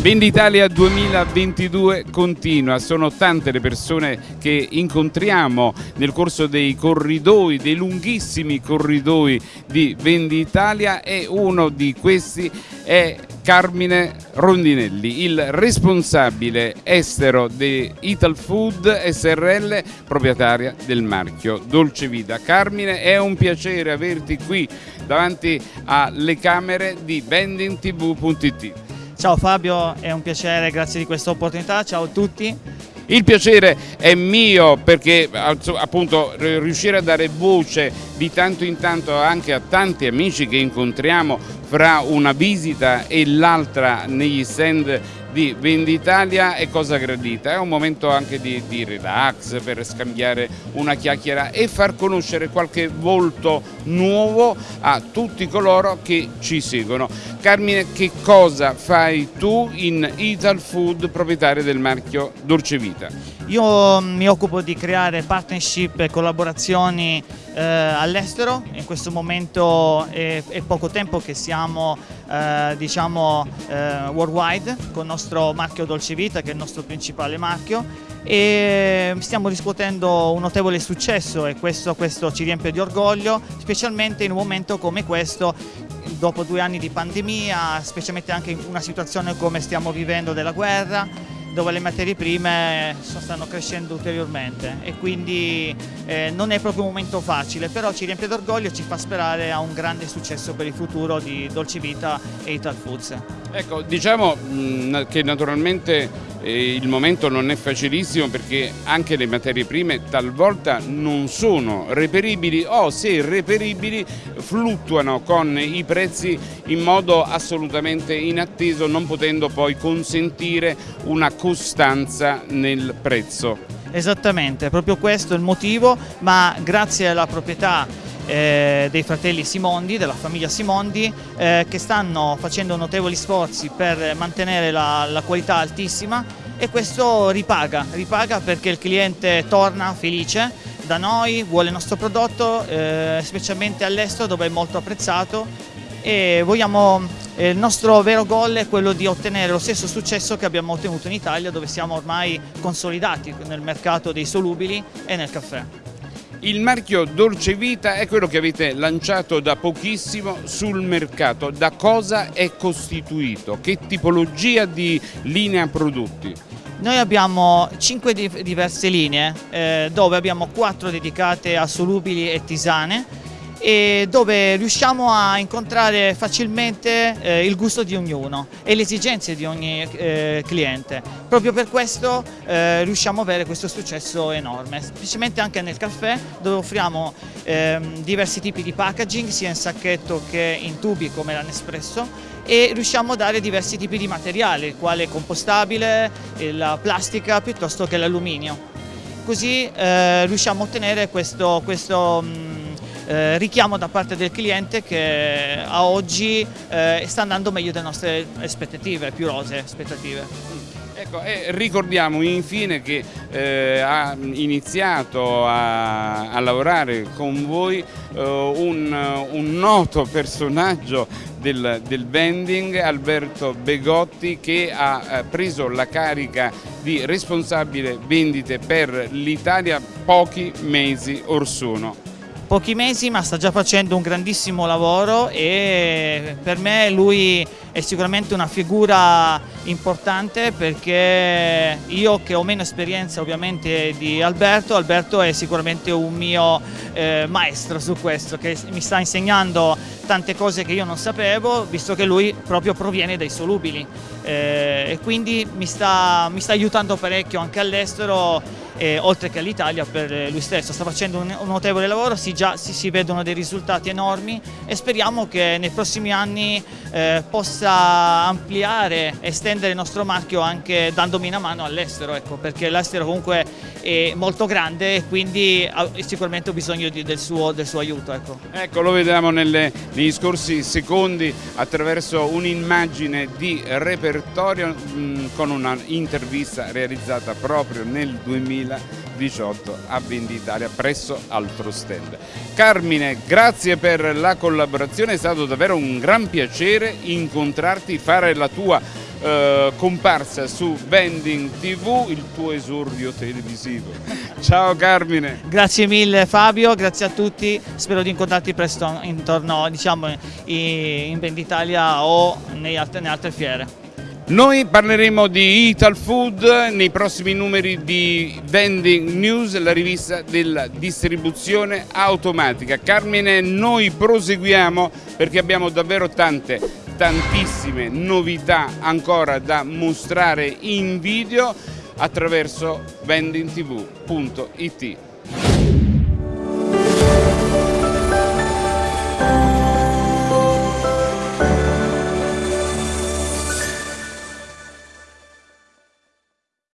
Venditalia 2022 continua, sono tante le persone che incontriamo nel corso dei corridoi, dei lunghissimi corridoi di Venditalia e uno di questi è Carmine Rondinelli, il responsabile estero di Ital Food SRL, proprietaria del marchio Dolce Vita. Carmine, è un piacere averti qui davanti alle camere di vendingtv.it. Ciao Fabio, è un piacere, grazie di questa opportunità, ciao a tutti. Il piacere è mio perché appunto riuscire a dare voce di tanto in tanto anche a tanti amici che incontriamo fra una visita e l'altra negli stand di Venditalia è cosa gradita, è un momento anche di, di, relax per scambiare una chiacchiera e far conoscere qualche volto nuovo a tutti coloro che ci seguono. Carmine, che cosa fai tu in Ital Food, proprietario del marchio Dolce Vita? Io mm, mi occupo di creare partnership e collaborazioni eh, all'estero, in questo momento è, è, poco tempo che siamo eh, diciamo, eh, worldwide con il nostro marchio Dolce Vita che è il nostro principale marchio. E stiamo riscuotendo un notevole successo e questo, questo ci riempie di orgoglio, specialmente in un momento come questo dopo due anni di pandemia, specialmente anche in una situazione come stiamo vivendo della guerra, dove le materie prime stanno crescendo ulteriormente e quindi eh, non è proprio un momento facile, però ci riempie d'orgoglio e ci fa sperare a un grande successo per il futuro di Dolce Vita e Ital Foods. Ecco, diciamo mh, che naturalmente eh, il momento non è facilissimo perché anche le materie prime talvolta non sono reperibili o se reperibili fluttuano con i prezzi in modo assolutamente inatteso non potendo poi consentire una costanza nel prezzo. Esattamente, proprio questo è il motivo, ma grazie alla proprietà eh, dei fratelli Simondi, della famiglia Simondi, eh, che stanno facendo notevoli sforzi per mantenere la, la qualità altissima e questo ripaga, ripaga perché il cliente torna felice da noi, vuole il nostro prodotto, eh, specialmente all'estero dove è molto apprezzato e vogliamo, il nostro vero goal è quello di ottenere lo stesso successo che abbiamo ottenuto in Italia dove siamo ormai consolidati nel mercato dei solubili e nel caffè. Il marchio Dolce Vita è quello che avete lanciato da pochissimo sul mercato. Da cosa è costituito? Che tipologia di linea prodotti? Noi abbiamo 5 diverse linee eh, dove abbiamo 4 dedicate a solubili e tisane e dove riusciamo a incontrare facilmente eh, il gusto di ognuno e le esigenze di ogni eh, cliente. Proprio per questo eh, riusciamo ad avere questo successo enorme, specialmente anche nel caffè dove offriamo ehm, diversi tipi di packaging sia in sacchetto che in tubi come la Nespresso e riusciamo a dare diversi tipi di materiale, quale compostabile, la plastica piuttosto che l'alluminio. Così eh, riusciamo a ottenere questo, questo mh, mm, eh, richiamo da parte del cliente che a oggi eh, sta andando meglio delle nostre aspettative, più rose aspettative. Ecco, eh, ricordiamo infine che eh, ha iniziato a, a, lavorare con voi eh, un, un, noto personaggio del, del, vending, Alberto Begotti, che ha eh, preso la carica di responsabile vendite per l'Italia pochi mesi or sono pochi mesi ma sta già facendo un grandissimo lavoro e per me lui è sicuramente una figura importante perché io che ho meno esperienza ovviamente di Alberto, Alberto è sicuramente un mio eh, maestro su questo che mi sta insegnando tante cose che io non sapevo visto che lui proprio proviene dai solubili eh, e quindi mi sta, mi sta aiutando parecchio anche all'estero eh, oltre che all'Italia per lui stesso. Sta facendo un, un notevole lavoro, si, già, si, si, vedono dei risultati enormi e speriamo che nei prossimi anni eh, possa ampliare, estendere il nostro marchio anche dandomi una mano all'estero, ecco, perché l'estero comunque è molto grande e quindi ha sicuramente ho bisogno di, del, suo, del, suo, aiuto. Ecco. ecco lo vediamo nelle, negli scorsi secondi attraverso un'immagine di repertorio mh, con un'intervista realizzata proprio nel 2018 a Venditalia presso Altro Stand. Carmine, grazie per la collaborazione, è stato davvero un gran piacere incontrarti, fare la tua eh, comparsa su Vending TV, il tuo esordio televisivo. Ciao Carmine. Grazie mille Fabio, grazie a tutti, spero di incontrarti presto intorno diciamo, in Venditalia o nelle altre fiere. Noi parleremo di Ital Food nei prossimi numeri di Vending News, la rivista della distribuzione automatica. Carmine, noi proseguiamo perché abbiamo davvero tante, tantissime novità ancora da mostrare in video attraverso vendingtv.it.